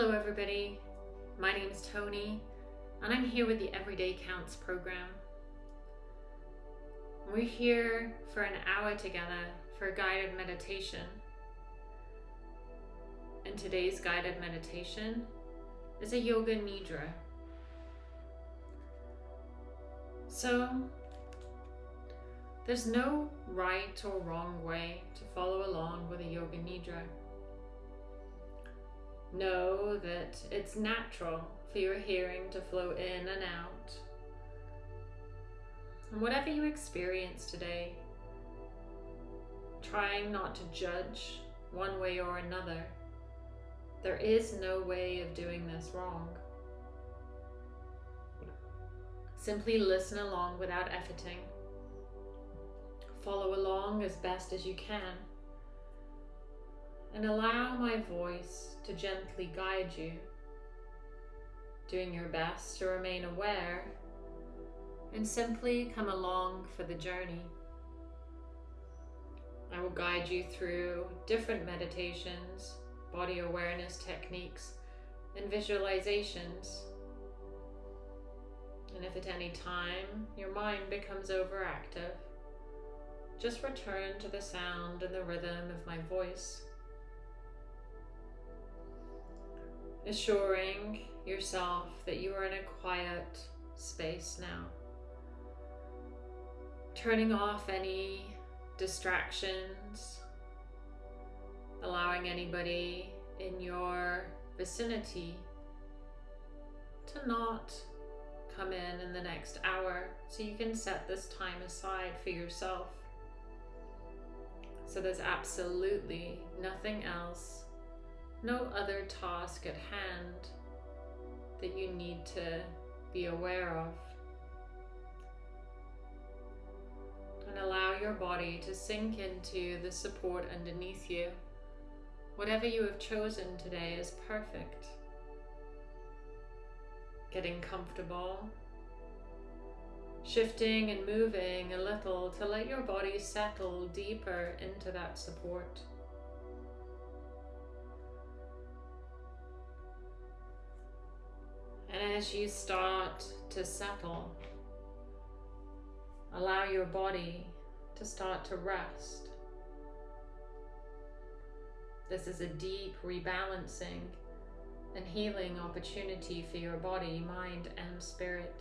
everybody. My name is Tony, and I'm here with the Everyday Counts program. We're here for an hour together for a guided meditation. And today's guided meditation is a Yoga Nidra. So, there's no right or wrong way to follow along with a Yoga Nidra. Know that it's natural for your hearing to flow in and out. And whatever you experience today, trying not to judge one way or another. There is no way of doing this wrong. Simply listen along without efforting. Follow along as best as you can. And allow my voice to gently guide you, doing your best to remain aware and simply come along for the journey. I will guide you through different meditations, body awareness techniques, and visualizations. And if at any time your mind becomes overactive, just return to the sound and the rhythm of my voice. Assuring yourself that you are in a quiet space now. Turning off any distractions, allowing anybody in your vicinity to not come in in the next hour so you can set this time aside for yourself. So there's absolutely nothing else, no other task at hand that you need to be aware of. And allow your body to sink into the support underneath you. Whatever you have chosen today is perfect. Getting comfortable, shifting and moving a little to let your body settle deeper into that support. And as you start to settle, allow your body to start to rest. This is a deep rebalancing and healing opportunity for your body, mind, and spirit.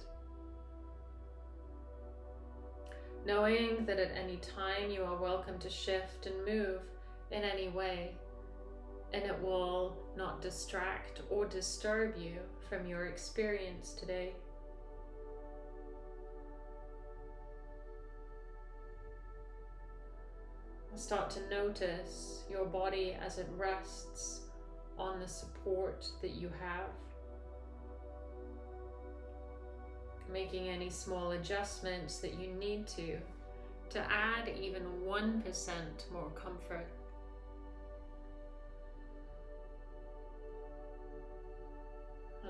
Knowing that at any time you are welcome to shift and move in any way, and it will not distract or disturb you from your experience today. Start to notice your body as it rests on the support that you have. Making any small adjustments that you need to, to add even 1% more comfort.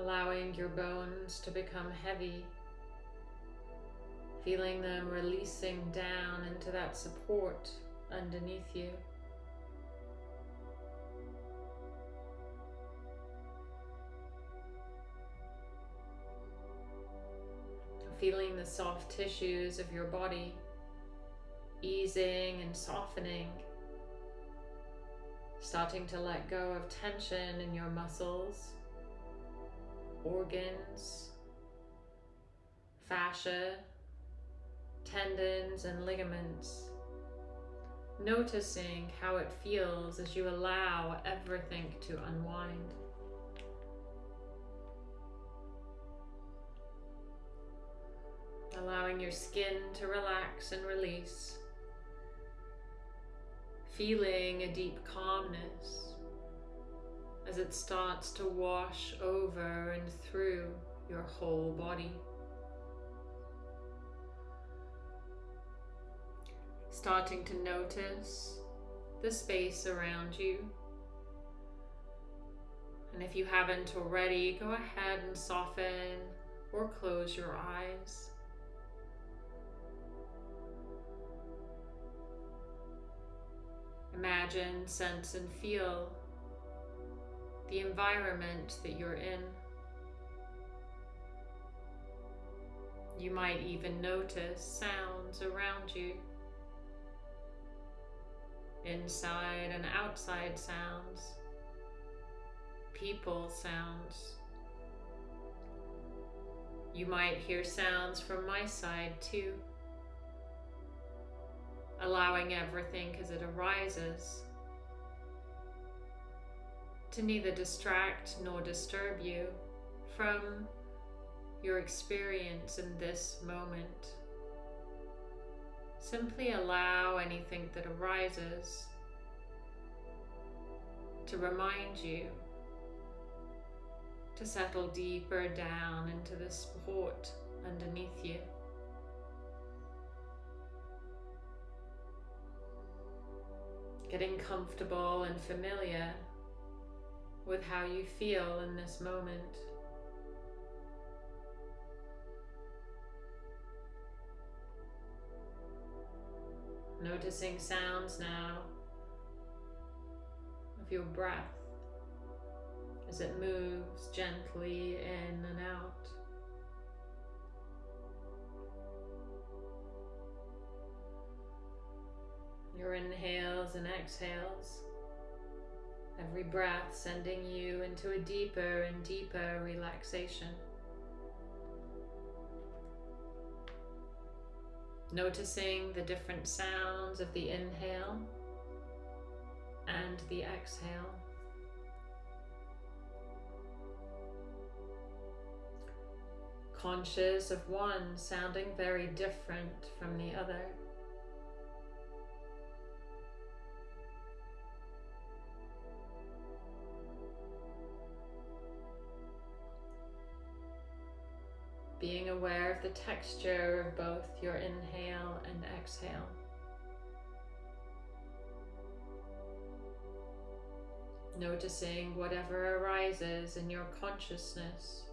Allowing your bones to become heavy feeling them releasing down into that support underneath you. Feeling the soft tissues of your body easing and softening, starting to let go of tension in your muscles, organs, fascia, tendons and ligaments noticing how it feels as you allow everything to unwind. Allowing your skin to relax and release. Feeling a deep calmness as it starts to wash over and through your whole body. starting to notice the space around you. And if you haven't already, go ahead and soften or close your eyes. Imagine, sense, and feel the environment that you're in. You might even notice sounds around you, inside and outside sounds, people sounds. You might hear sounds from my side too, allowing everything as it arises to neither distract nor disturb you from your experience in this moment. Simply allow anything that arises to remind you to settle deeper down into the support underneath you. Getting comfortable and familiar with how you feel in this moment. Noticing sounds now of your breath as it moves gently in and out. Your inhales and exhales. Every breath sending you into a deeper and deeper relaxation. Noticing the different sounds of the inhale and the exhale. Conscious of one sounding very different from the other. Aware of the texture of both your inhale and exhale. Noticing whatever arises in your consciousness,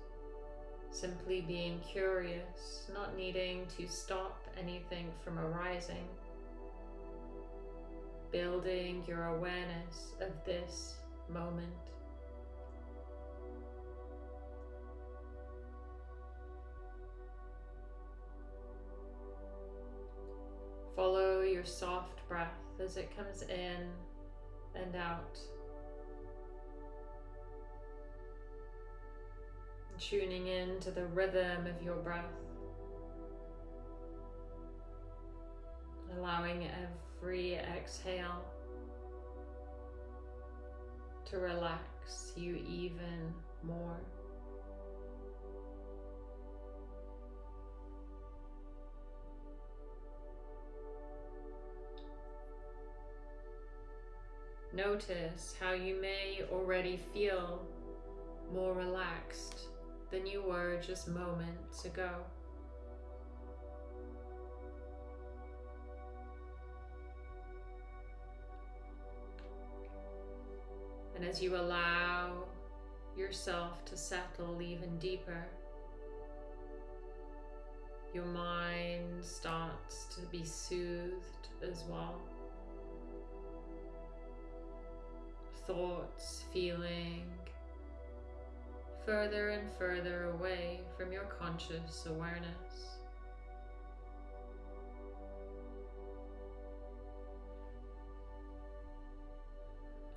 simply being curious, not needing to stop anything from arising. Building your awareness of this moment. Your soft breath as it comes in and out. Tuning in to the rhythm of your breath. Allowing every exhale to relax you even more. Notice how you may already feel more relaxed than you were just moments ago. And as you allow yourself to settle even deeper, your mind starts to be soothed as well. Thoughts, feeling further and further away from your conscious awareness.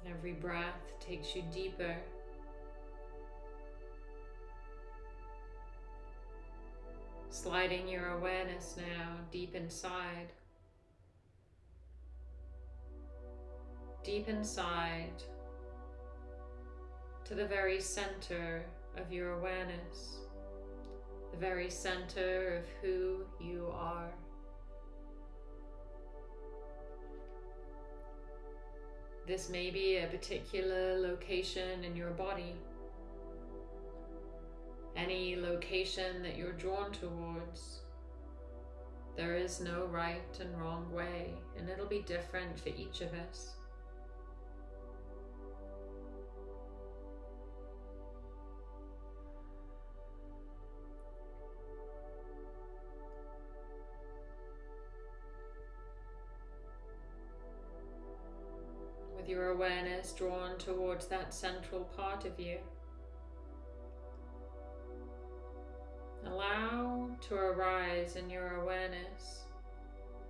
Every breath takes you deeper. Sliding your awareness now deep inside. Deep inside to the very center of your awareness, the very center of who you are. This may be a particular location in your body, any location that you're drawn towards. There is no right and wrong way, and it'll be different for each of us. Your awareness drawn towards that central part of you. Allow to arise in your awareness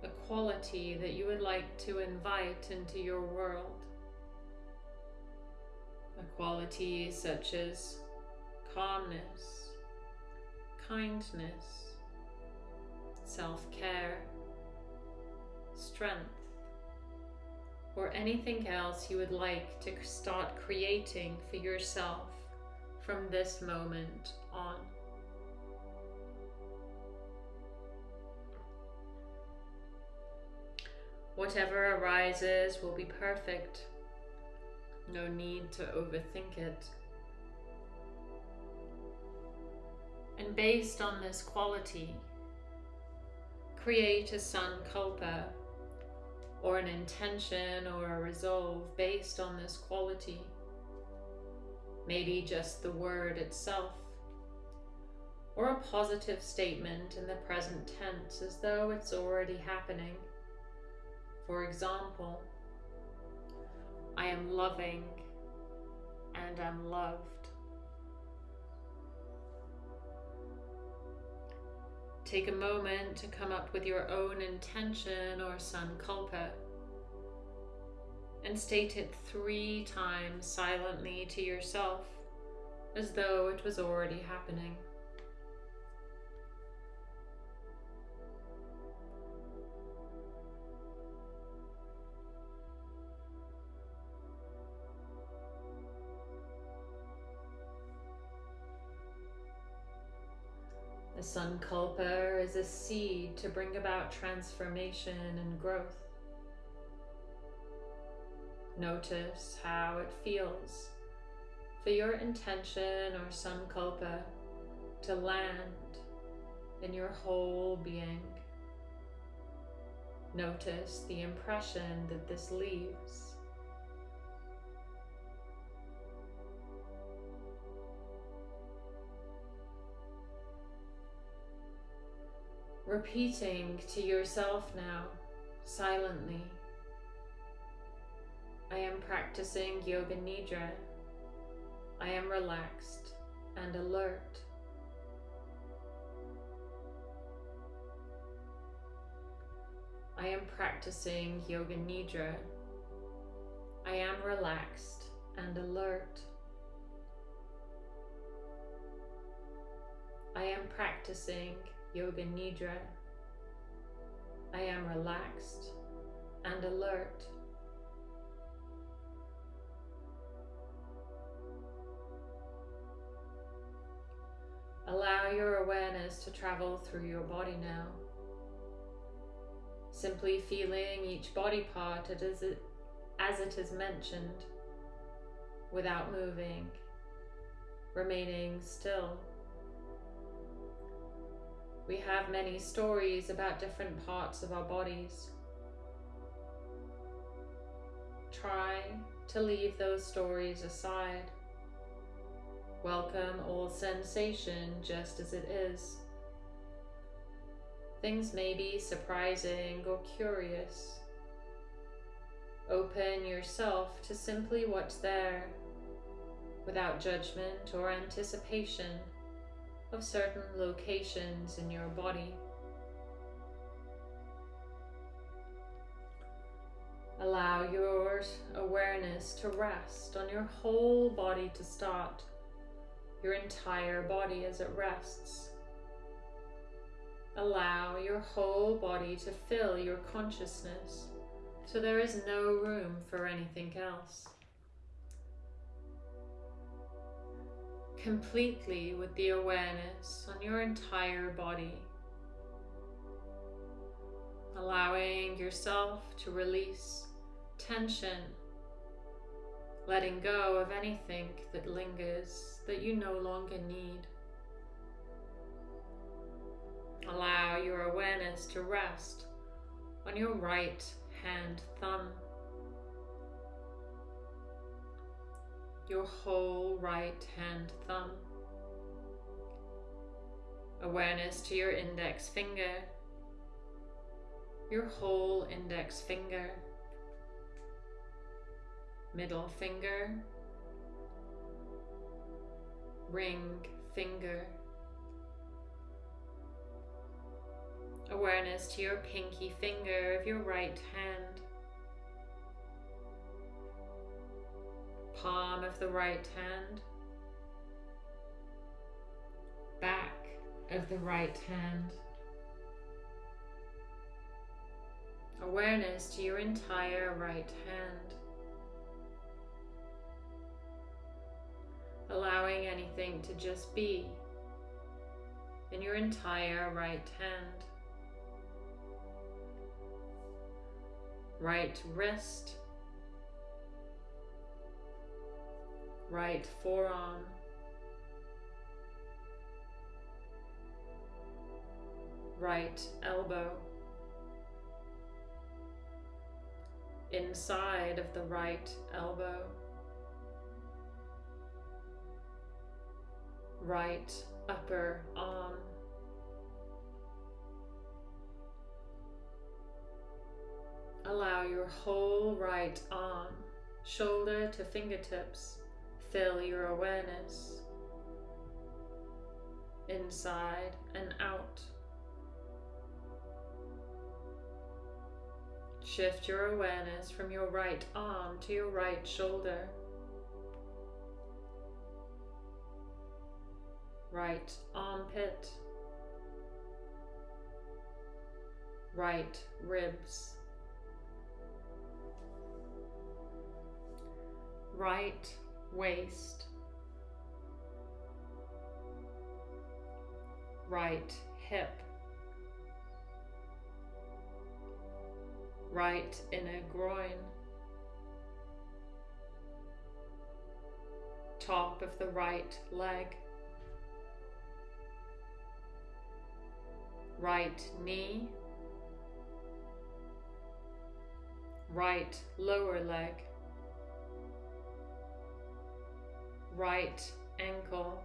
a quality that you would like to invite into your world. A quality such as calmness, kindness, self-care, strength, or anything else you would like to start creating for yourself from this moment on. Whatever arises will be perfect. No need to overthink it. And based on this quality, create a sankalpa or an intention or a resolve based on this quality. Maybe just the word itself, or a positive statement in the present tense as though it's already happening. For example, I am loving and "I'm loved. Take a moment to come up with your own intention or sankalpa and state it three times silently to yourself as though it was already happening. Sankalpa is a seed to bring about transformation and growth. Notice how it feels for your intention or sankalpa to land in your whole being. Notice the impression that this leaves. Repeating to yourself now, silently. I am practicing Yoga Nidra. I am relaxed and alert. I am practicing Yoga Nidra. I am relaxed and alert. I am practicing Yoga Nidra. I am relaxed and alert. Allow your awareness to travel through your body now. Simply feeling each body part as it, as it is mentioned without moving, remaining still. We have many stories about different parts of our bodies. Try to leave those stories aside. Welcome all sensation just as it is. Things may be surprising or curious. Open yourself to simply what's there, without judgment or anticipation of certain locations in your body. Allow your awareness to rest on your whole body to start, your entire body as it rests. Allow your whole body to fill your consciousness so there is no room for anything else. Completely with the awareness on your entire body. Allowing yourself to release tension, letting go of anything that lingers that you no longer need. Allow your awareness to rest on your right hand thumb. Your whole right hand thumb. Awareness to your index finger, your whole index finger. middle finger, ring finger. Awareness to your pinky finger of your right hand. Palm of the right hand. Back of the right hand. Awareness to your entire right hand. Allowing anything to just be in your entire right hand. Right wrist. Right forearm. Right elbow. inside of the right elbow, right upper arm, allow your whole right arm, shoulder to fingertips, fill your awareness inside and out. Shift your awareness from your right arm to your right shoulder. Right armpit. Right ribs. Right waist. Right hip. right inner groin, top of the right leg, right knee, right lower leg, right ankle.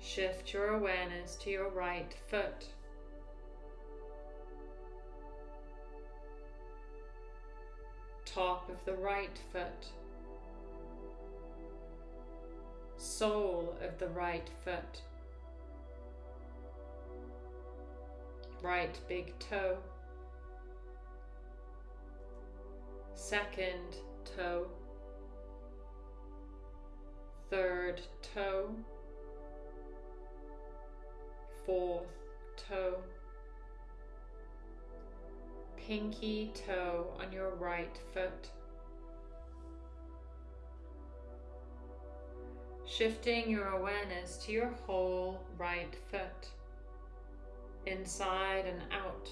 Shift your awareness to your right foot. top of the right foot, sole of the right foot, right big toe, second toe, third toe, fourth toe, pinky toe on your right foot. Shifting your awareness to your whole right foot, inside and out.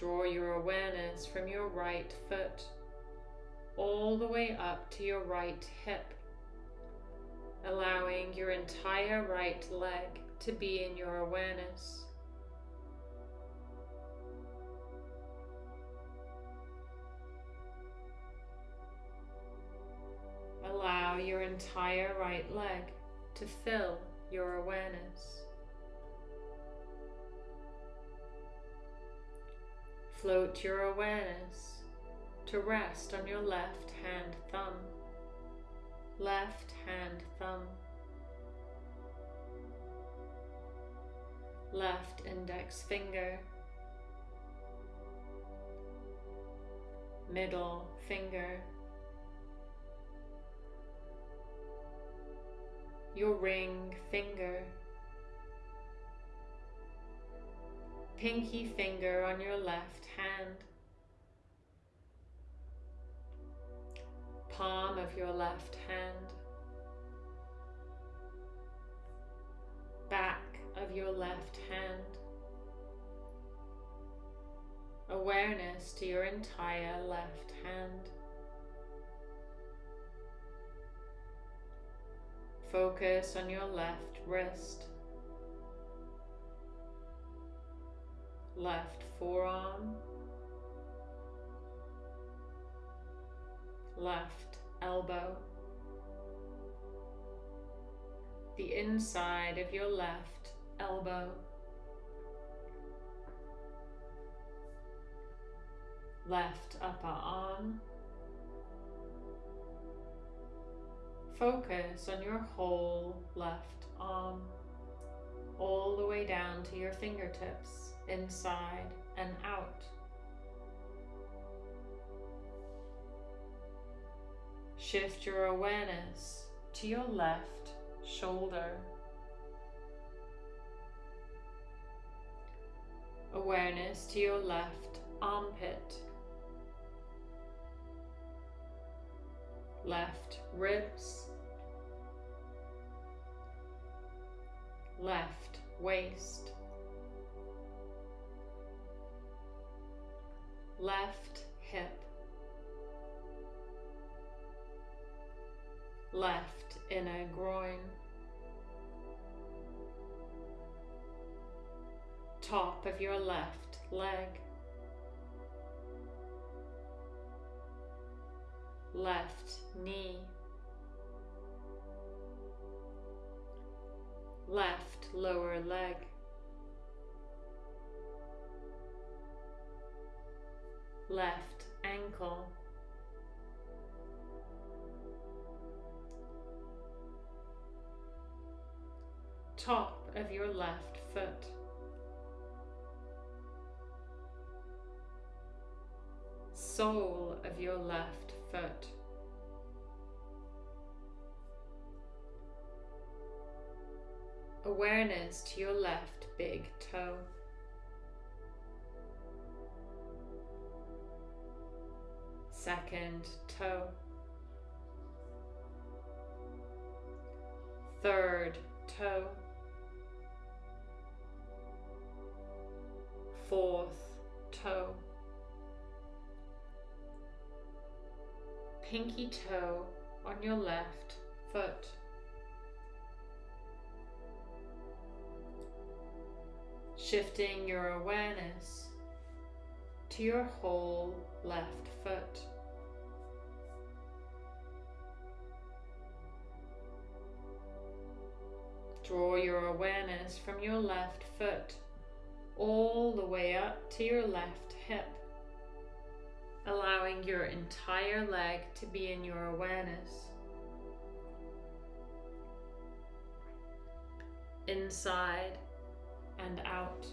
Draw your awareness from your right foot all the way up to your right hip, allowing your entire right leg to be in your awareness. allow your entire right leg to fill your awareness. Float your awareness to rest on your left hand thumb. Left hand thumb. Left index finger. Middle finger. your ring finger, pinky finger on your left hand, palm of your left hand, back of your left hand, awareness to your entire left hand. Focus on your left wrist, left forearm, left elbow, the inside of your left elbow, left upper arm. Focus on your whole left arm, all the way down to your fingertips, inside and out. Shift your awareness to your left shoulder. Awareness to your left armpit. Left ribs. Left waist. Left hip. left inner groin, top of your left leg, left knee, left lower leg, left ankle, top of your left foot. Sole of your left foot. Awareness to your left big toe. Second toe. Third toe. fourth toe. Pinky toe on your left foot. Shifting your awareness to your whole left foot. Draw your awareness from your left foot all the way up to your left hip, allowing your entire leg to be in your awareness. Inside and out.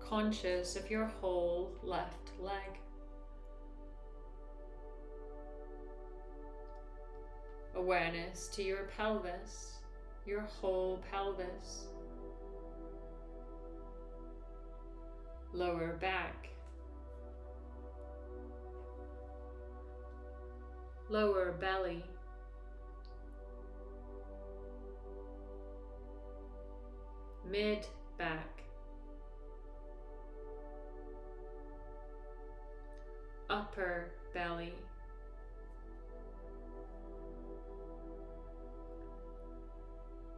Conscious of your whole left leg. Awareness to your pelvis, your whole pelvis, lower back, lower belly, mid back, upper belly.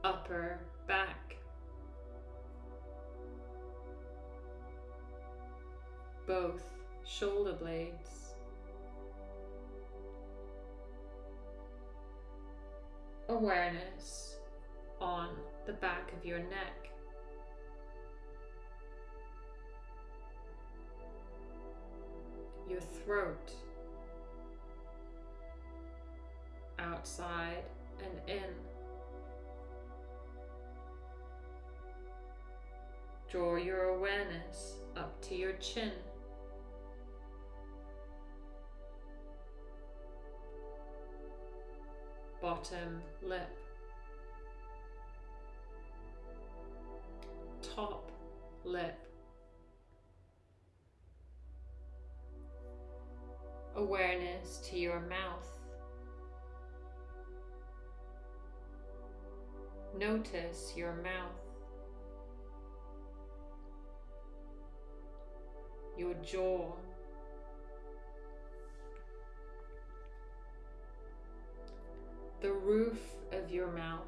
Upper back. Both shoulder blades. Awareness on the back of your neck. Your throat. Awareness up to your chin. Bottom lip. Top lip. Awareness to your mouth. Notice your mouth. Your jaw. The roof of your mouth.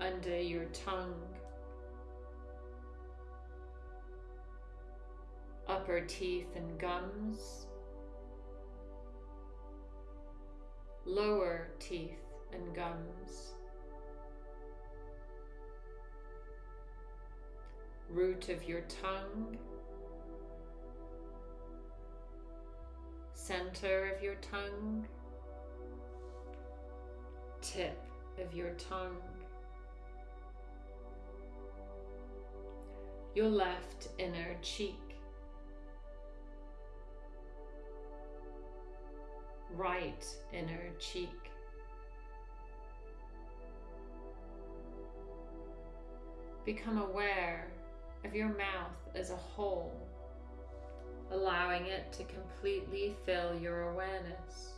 Under your tongue. Upper teeth and gums. Lower teeth and gums. Root of your tongue. Center of your tongue. Tip of your tongue. Your left inner cheek. right inner cheek. Become aware of your mouth as a whole, allowing it to completely fill your awareness.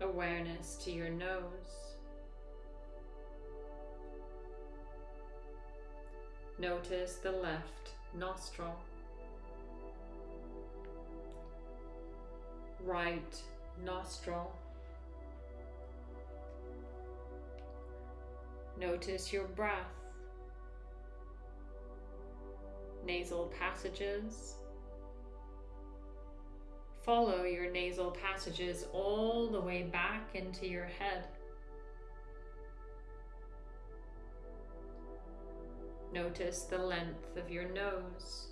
Awareness to your nose. Notice the left nostril. right nostril. Notice your breath, nasal passages. Follow your nasal passages all the way back into your head. Notice the length of your nose.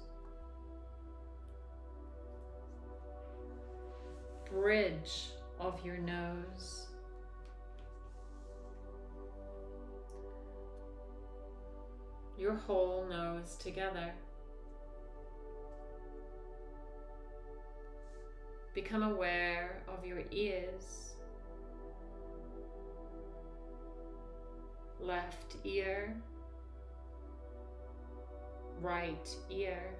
bridge of your nose. Your whole nose together. Become aware of your ears. Left ear, right ear.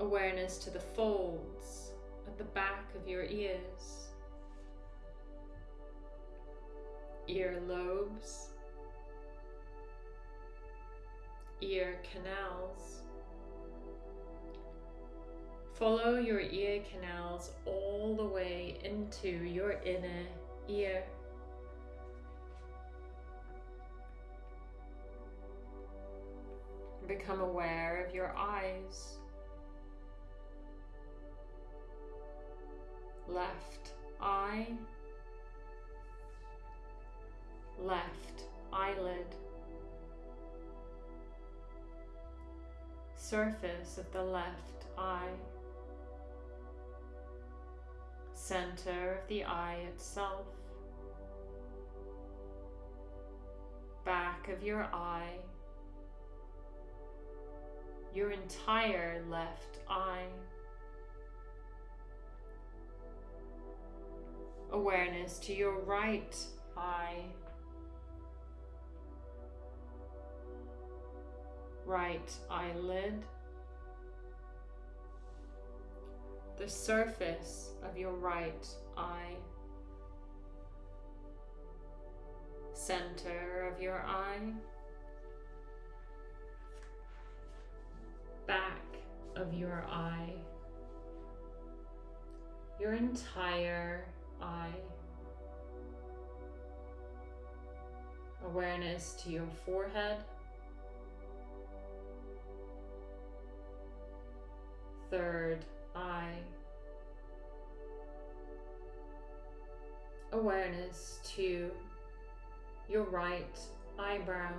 awareness to the folds at the back of your ears, ear lobes, ear canals. Follow your ear canals all the way into your inner ear. Become aware of your eyes. left eye, left eyelid, surface of the left eye, center of the eye itself, back of your eye, your entire left eye. awareness to your right eye, right eyelid, the surface of your right eye, center of your eye, back of your eye, your entire eye. Awareness to your forehead. Third eye. Awareness to your right eyebrow.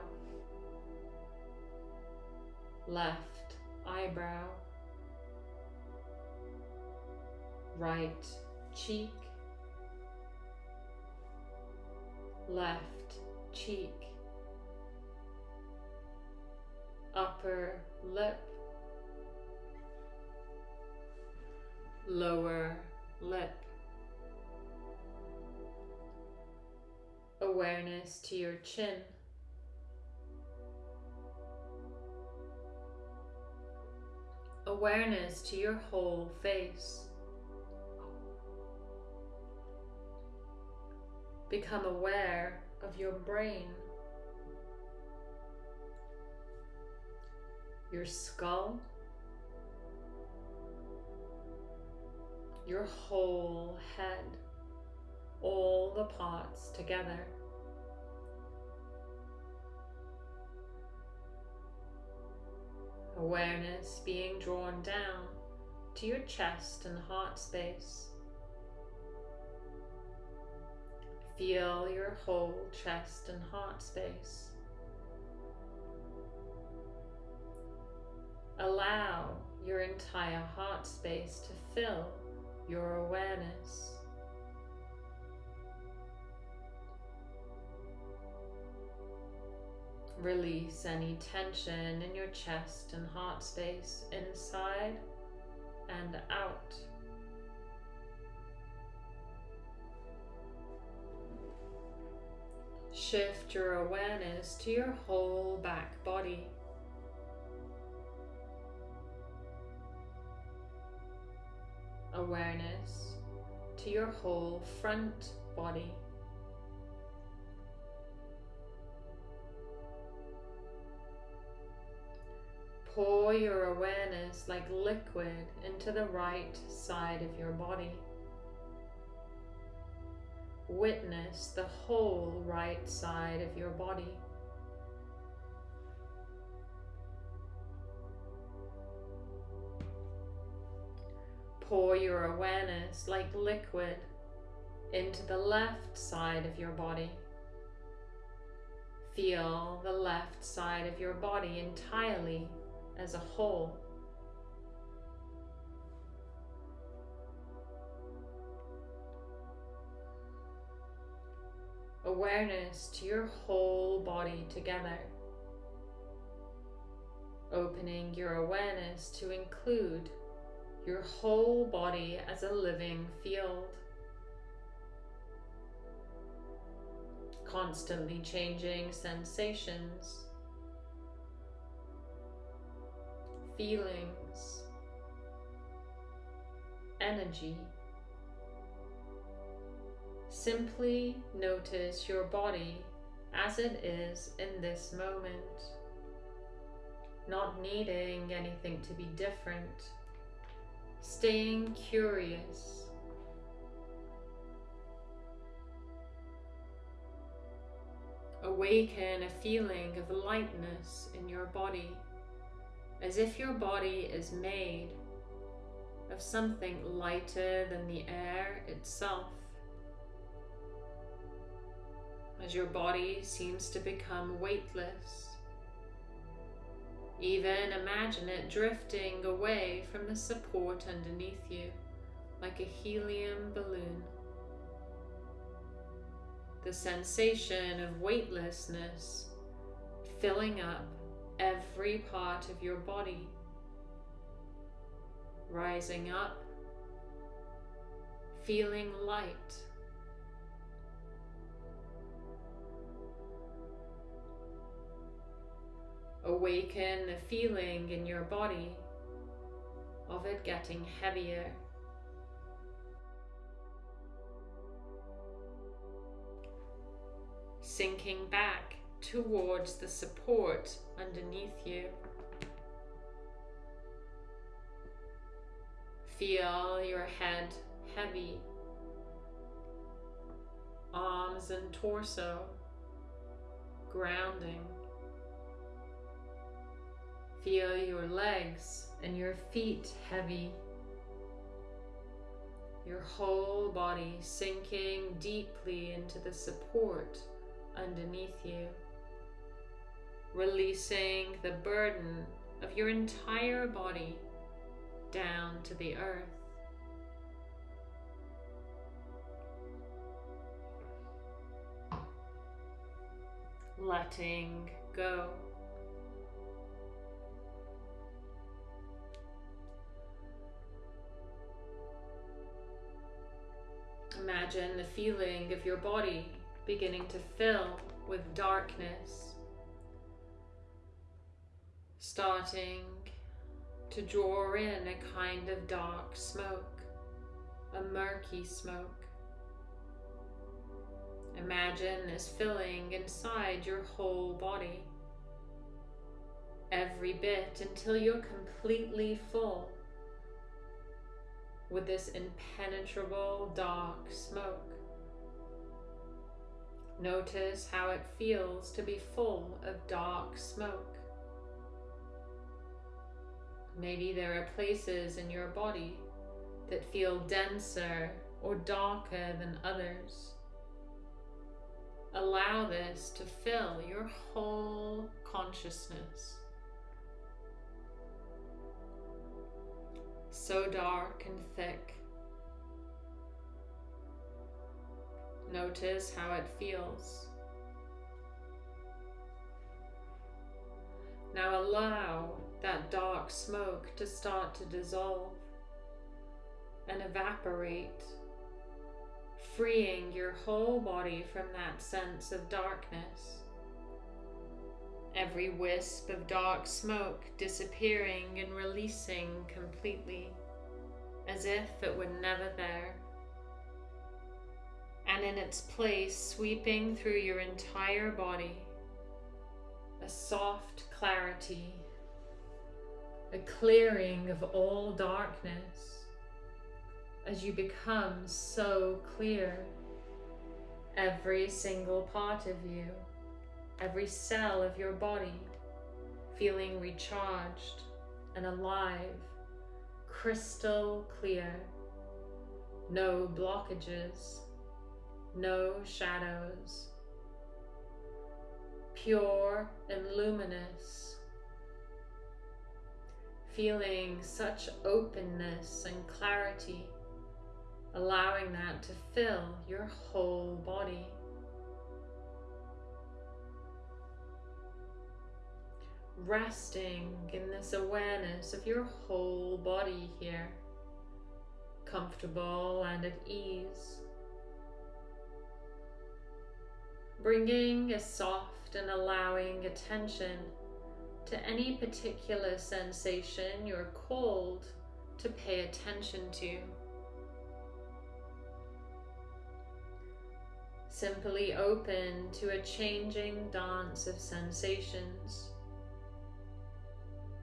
Left eyebrow. Right cheek left cheek, upper lip, lower lip. Awareness to your chin. Awareness to your whole face. Become aware of your brain, your skull, your whole head, all the parts together. Awareness being drawn down to your chest and heart space. Feel your whole chest and heart space. Allow your entire heart space to fill your awareness. Release any tension in your chest and heart space inside and out. Shift your awareness to your whole back body. Awareness to your whole front body. Pour your awareness like liquid into the right side of your body. Witness the whole right side of your body. Pour your awareness like liquid into the left side of your body. Feel the left side of your body entirely as a whole. Awareness to your whole body together. Opening your awareness to include your whole body as a living field. Constantly changing sensations feelings, energy. Simply notice your body as it is in this moment, not needing anything to be different, staying curious. Awaken a feeling of lightness in your body as if your body is made of something lighter than the air itself. As your body seems to become weightless, even imagine it drifting away from the support underneath you like a helium balloon. The sensation of weightlessness filling up every part of your body, rising up, feeling light. Awaken the feeling in your body of it getting heavier. Sinking back towards the support underneath you. Feel your head heavy, arms and torso grounding. Feel your legs and your feet heavy. Your whole body sinking deeply into the support underneath you releasing the burden of your entire body down to the earth. Letting go. Imagine the feeling of your body beginning to fill with darkness. Starting to draw in a kind of dark smoke, a murky smoke. Imagine this filling inside your whole body, every bit until you're completely full with this impenetrable dark smoke. Notice how it feels to be full of dark smoke Maybe there are places in your body that feel denser or darker than others. Allow this to fill your whole consciousness. So dark and thick. Notice how it feels. Now allow that dark smoke to start to dissolve and evaporate, freeing your whole body from that sense of darkness. Every wisp of dark smoke disappearing and releasing completely, as if it were never there. And in its place, sweeping through your entire body, a soft clarity, a clearing of all darkness as you become so clear. Every single part of you, every cell of your body, feeling recharged and alive, crystal clear, no blockages, no shadows, pure and luminous, feeling such openness and clarity allowing that to fill your whole body. Resting in this awareness of your whole body here, comfortable and at ease. Bringing a soft and allowing attention to any particular sensation you're called to pay attention to. simply open to a changing dance of sensations,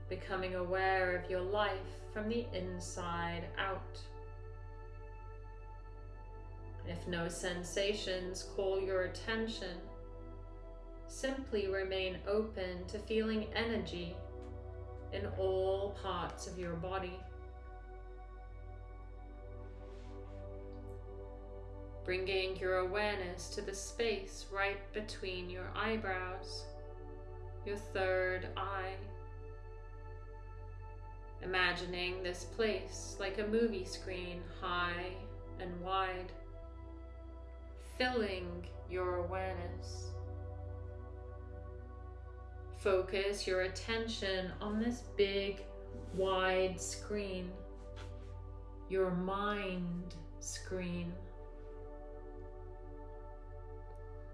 becoming aware of your life from the inside out. If no sensations call your attention, simply remain open to feeling energy in all parts of your body. bringing your awareness to the space right between your eyebrows, your third eye. Imagining this place like a movie screen, high and wide, filling your awareness. Focus your attention on this big, wide screen, your mind screen.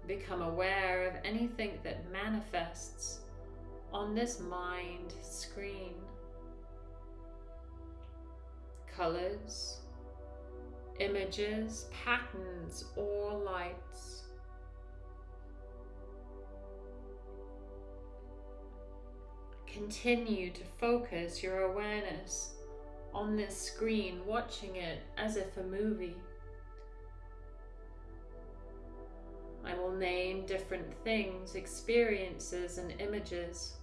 become aware of anything that manifests on this mind screen. Colors, images, patterns, or lights. Continue to focus your awareness on this screen, watching it as if a movie. I will name different things, experiences, and images.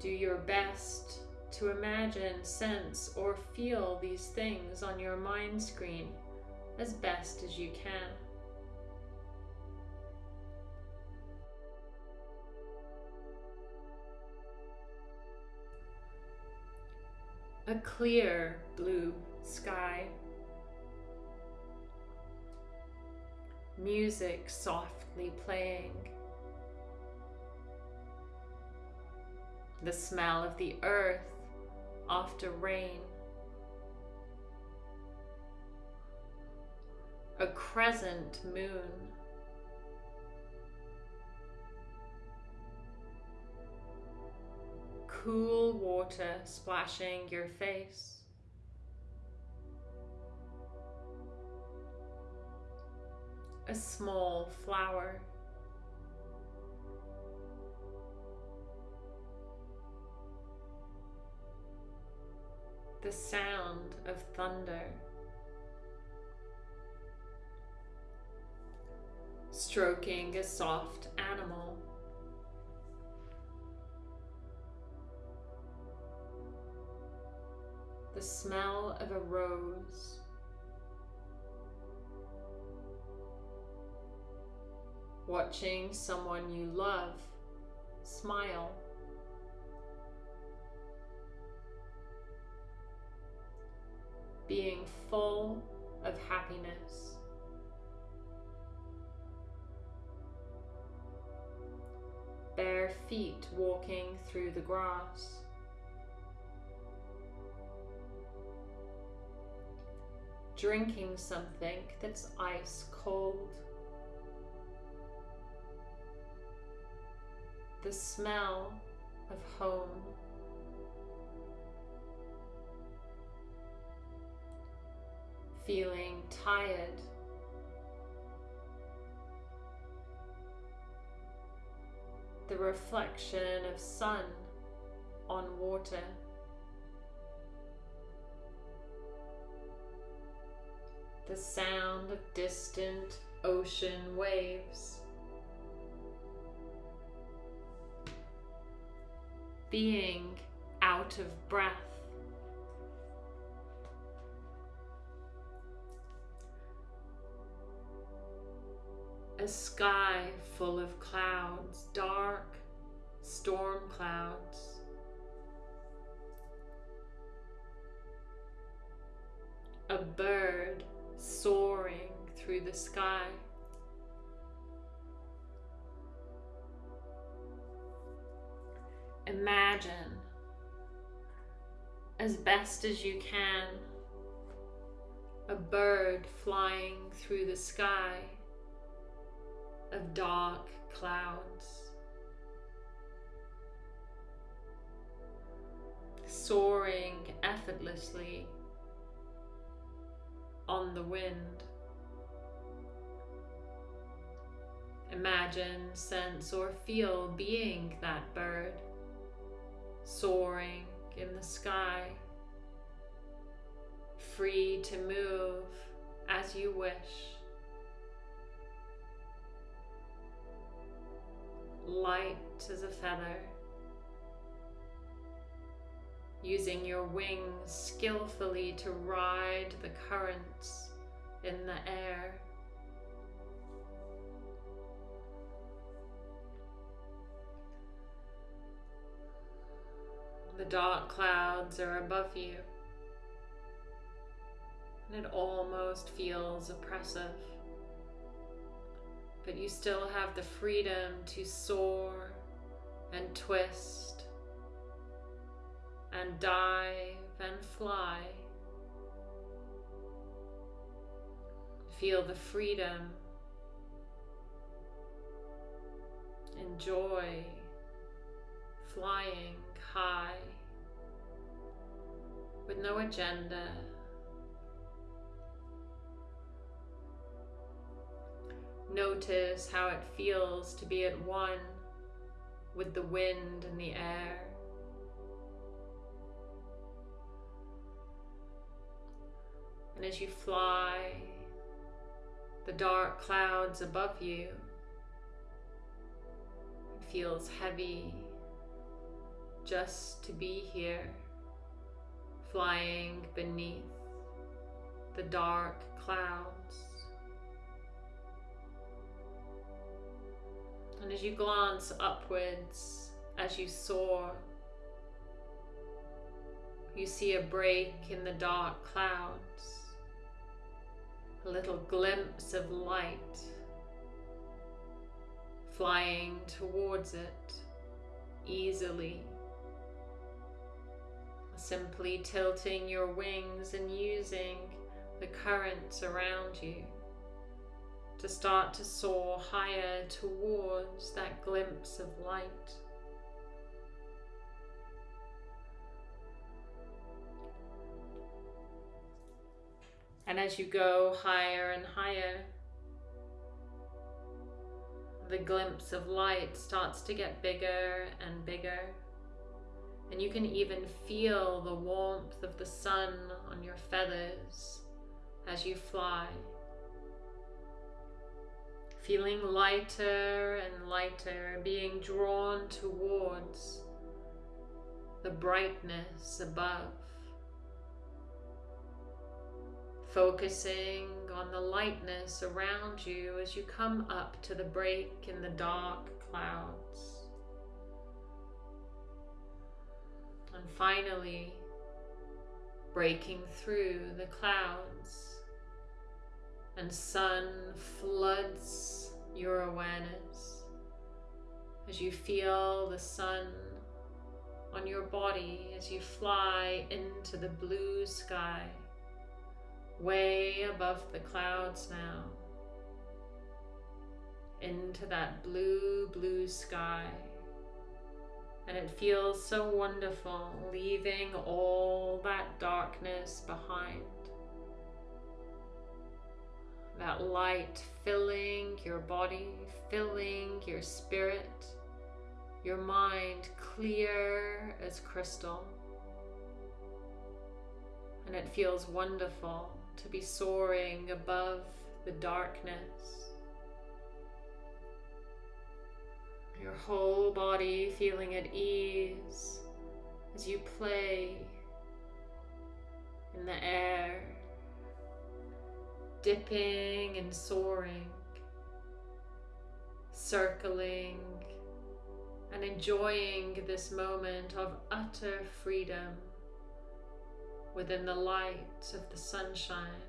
Do your best to imagine, sense, or feel these things on your mind screen as best as you can. A clear blue sky. music softly playing, the smell of the earth after rain, a crescent moon. Cool water splashing your face. a small flower. The sound of thunder. Stroking a soft animal. The smell of a rose. Watching someone you love smile. Being full of happiness. Bare feet walking through the grass. drinking something that's ice cold. The smell of home. Feeling tired. The reflection of sun on water. the sound of distant ocean waves. Being out of breath. A sky full of clouds, dark storm clouds. A bird soaring through the sky. Imagine as best as you can a bird flying through the sky of dark clouds. Soaring effortlessly on the wind. Imagine, sense, or feel being that bird, soaring in the sky, free to move as you wish. Light as a feather using your wings skillfully to ride the currents in the air. The dark clouds are above you, and it almost feels oppressive. But you still have the freedom to soar and twist and dive and fly. Feel the freedom. Enjoy flying high with no agenda. Notice how it feels to be at one with the wind and the air. And as you fly, the dark clouds above you it feels heavy just to be here, flying beneath the dark clouds. And as you glance upwards, as you soar, you see a break in the dark clouds a little glimpse of light flying towards it easily. Simply tilting your wings and using the currents around you to start to soar higher towards that glimpse of light. And as you go higher and higher, the glimpse of light starts to get bigger and bigger. And you can even feel the warmth of the sun on your feathers as you fly. Feeling lighter and lighter, being drawn towards the brightness above focusing on the lightness around you as you come up to the break in the dark clouds. And finally, breaking through the clouds, and sun floods your awareness as you feel the sun on your body as you fly into the blue sky, way above the clouds now, into that blue, blue sky. And it feels so wonderful leaving all that darkness behind. That light filling your body, filling your spirit, your mind clear as crystal. And it feels wonderful to be soaring above the darkness. Your whole body feeling at ease as you play in the air, dipping and soaring, circling and enjoying this moment of utter freedom within the light of the sunshine.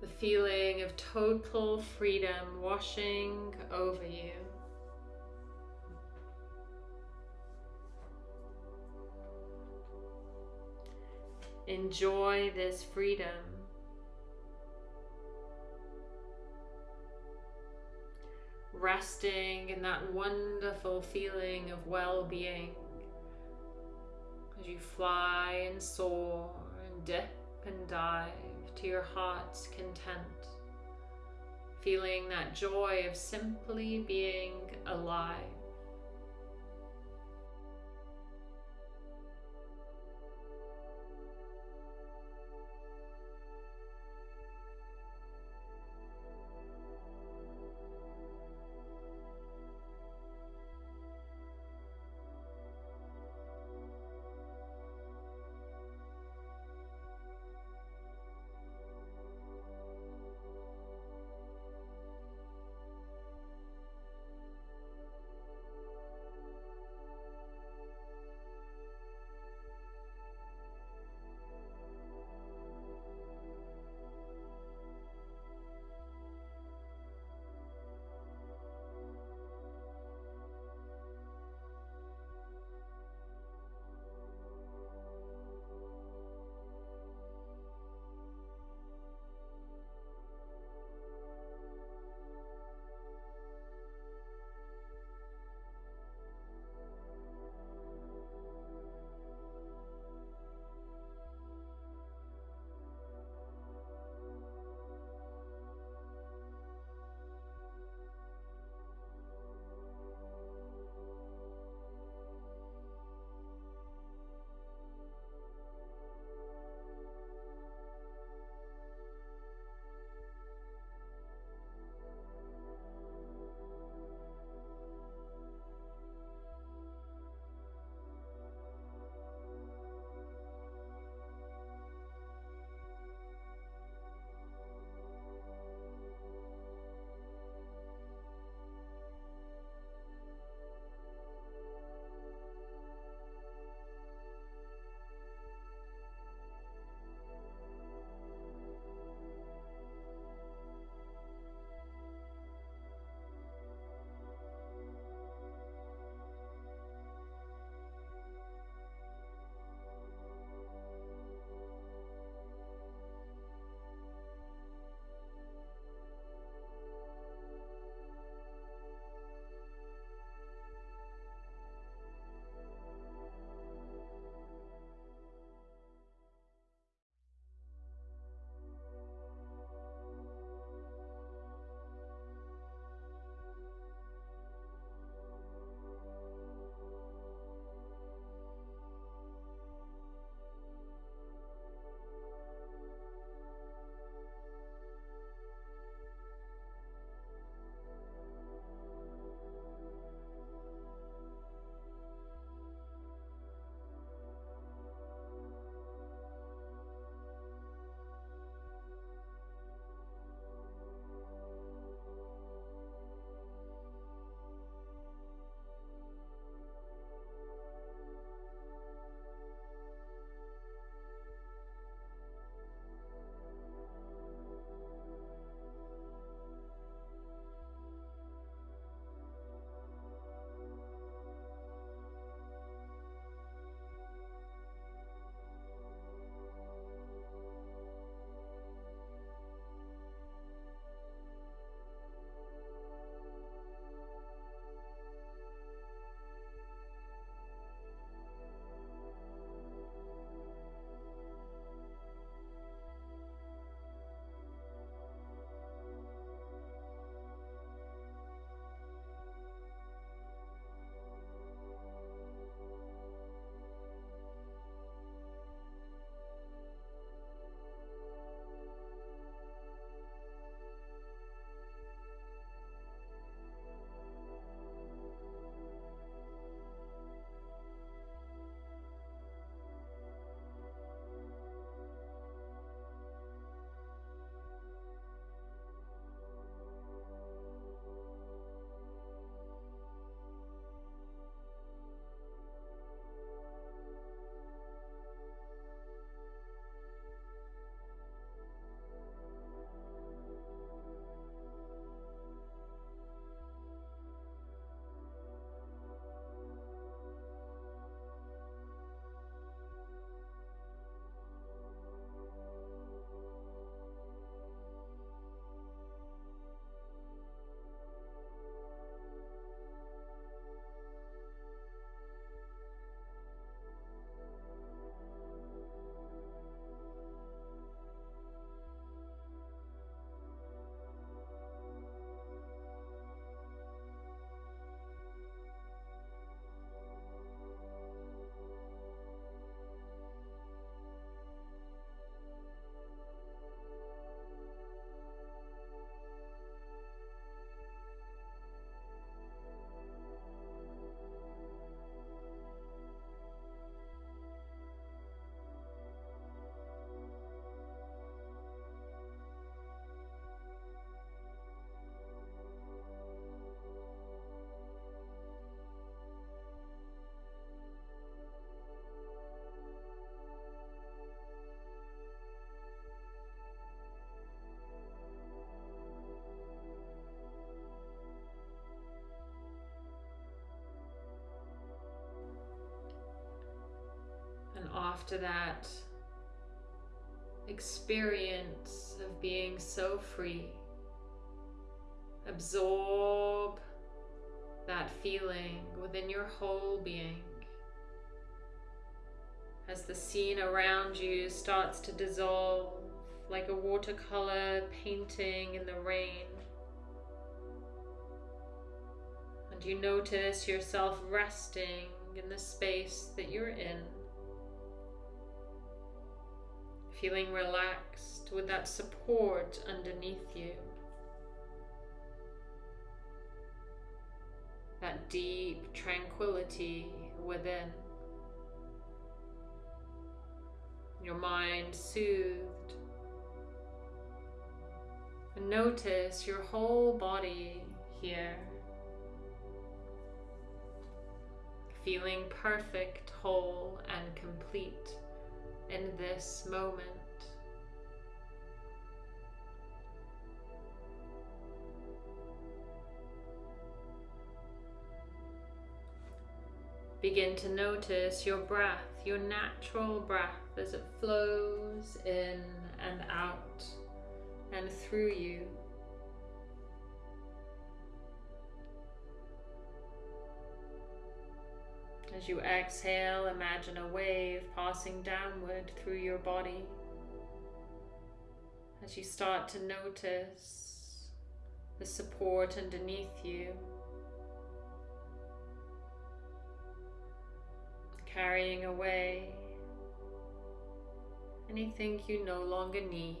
The feeling of total freedom washing over you. Enjoy this freedom. Resting in that wonderful feeling of well-being. As you fly and soar and dip and dive to your heart's content, feeling that joy of simply being alive. After that experience of being so free, absorb that feeling within your whole being as the scene around you starts to dissolve like a watercolor painting in the rain. And you notice yourself resting in the space that you're in. Feeling relaxed with that support underneath you. That deep tranquility within. Your mind soothed. And notice your whole body here. feeling perfect, whole, and complete in this moment. Begin to notice your breath, your natural breath as it flows in and out and through you. As you exhale, imagine a wave passing downward through your body. As you start to notice the support underneath you, carrying away anything you no longer need.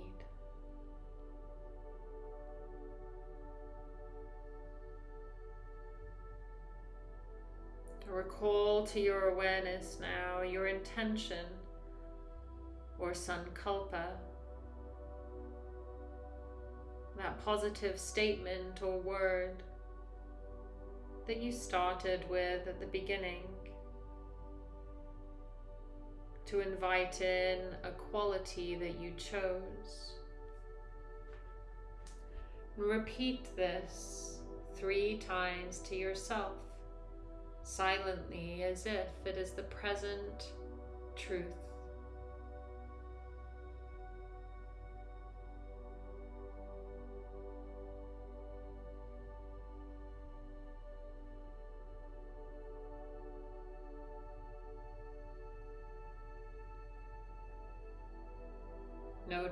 Recall to your awareness now your intention or sankalpa, that positive statement or word that you started with at the beginning to invite in a quality that you chose. Repeat this three times to yourself silently as if it is the present truth.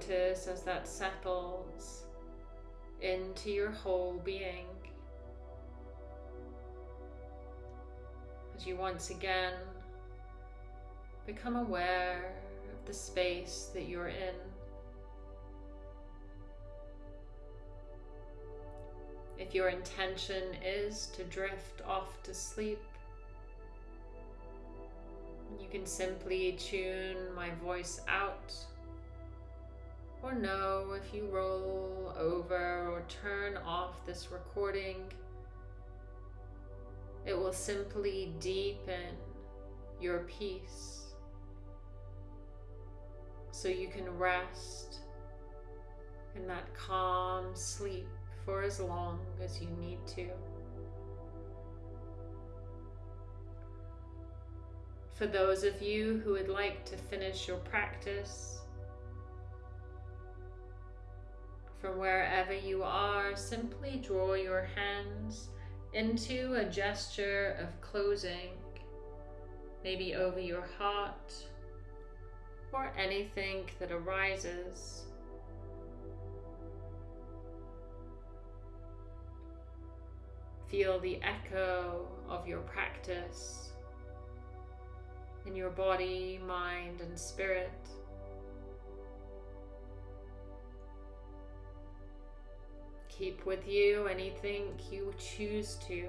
Notice as that settles into your whole being. as you once again become aware of the space that you're in. If your intention is to drift off to sleep, you can simply tune my voice out or no if you roll over or turn off this recording it will simply deepen your peace so you can rest in that calm sleep for as long as you need to. For those of you who would like to finish your practice, from wherever you are, simply draw your hands into a gesture of closing, maybe over your heart or anything that arises. Feel the echo of your practice in your body, mind, and spirit. Keep with you anything you choose to.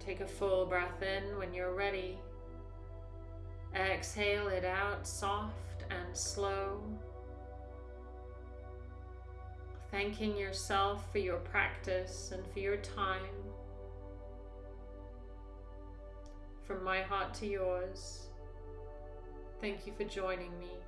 Take a full breath in when you're ready. Exhale it out soft and slow. Thanking yourself for your practice and for your time. From my heart to yours, thank you for joining me.